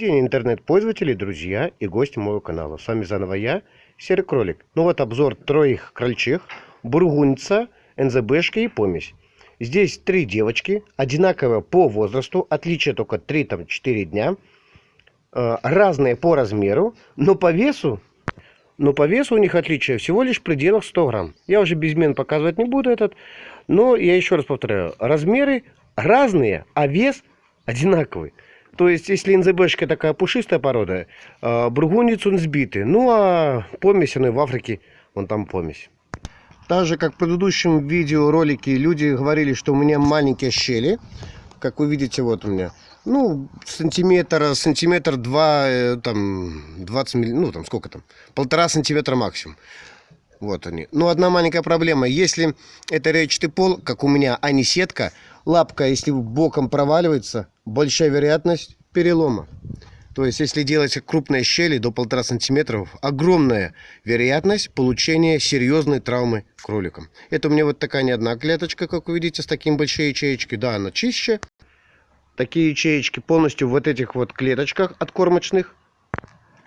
день, интернет-пользователи, друзья и гости моего канала. С вами заново я, Серый Кролик. Ну вот обзор троих крольчих, бургунца, НЗБшки и помесь. Здесь три девочки, одинаковые по возрасту, отличие только 3-4 дня. Э, разные по размеру, но по весу, но по весу у них отличие всего лишь в пределах 100 грамм. Я уже безмен показывать не буду этот, но я еще раз повторяю, размеры разные, а вес одинаковый. То есть, если НЗБшка такая пушистая порода, э, бургунец он сбитый. Ну, а помесь, он и в Африке, вон там помесь. Так же, как в предыдущем видеоролике, люди говорили, что у меня маленькие щели. Как вы видите, вот у меня. Ну, сантиметр, сантиметр два, э, там, 20 милли, ну, там, сколько там? Полтора сантиметра максимум. Вот они. Ну, одна маленькая проблема. Если это речатый пол, как у меня, а не сетка, лапка, если боком проваливается, большая вероятность перелома. То есть, если делать крупные щели до полтора сантиметров, огромная вероятность получения серьезной травмы кроликам. Это у меня вот такая не одна клеточка, как вы видите, с таким большой ячеечкой. Да, она чище. Такие ячеечки полностью в вот этих вот клеточках откормочных.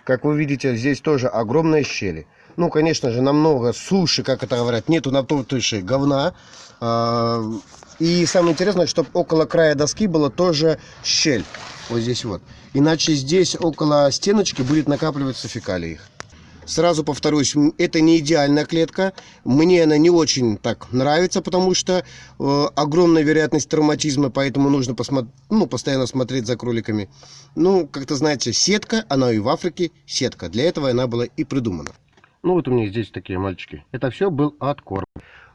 Как вы видите, здесь тоже огромные щели. Ну, конечно же, намного суше, как это говорят, нету на туши говна. И самое интересное, чтобы около края доски была тоже щель. Вот здесь вот. Иначе здесь около стеночки будет накапливаться фекалии. Сразу повторюсь, это не идеальная клетка. Мне она не очень так нравится, потому что э, огромная вероятность травматизма, поэтому нужно посмотри, ну, постоянно смотреть за кроликами. Ну, как-то знаете, сетка, она и в Африке сетка. Для этого она была и придумана. Ну вот у меня здесь такие мальчики. Это все был откорм.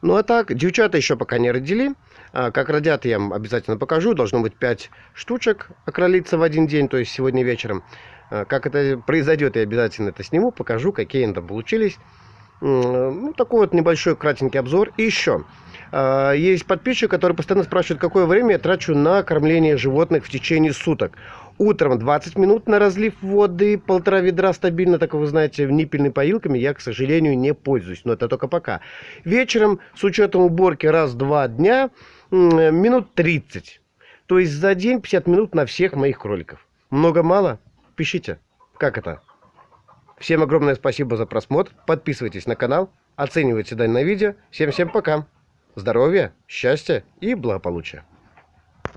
Ну а так, девчата еще пока не родили. А, как родят, я вам обязательно покажу. Должно быть 5 штучек окролиться в один день, то есть сегодня вечером. А, как это произойдет, я обязательно это сниму, покажу, какие они там получились. Ну, такой вот небольшой кратенький обзор. И еще. А, есть подписчик, который постоянно спрашивает, какое время я трачу на кормление животных в течение суток. Утром 20 минут на разлив воды, полтора ведра стабильно, так вы знаете, ниппельными поилками я, к сожалению, не пользуюсь, но это только пока. Вечером, с учетом уборки раз-два дня, минут 30. То есть за день 50 минут на всех моих кроликов. Много-мало? Пишите. Как это? Всем огромное спасибо за просмотр. Подписывайтесь на канал, оценивайте данное видео. Всем-всем пока. Здоровья, счастья и благополучия.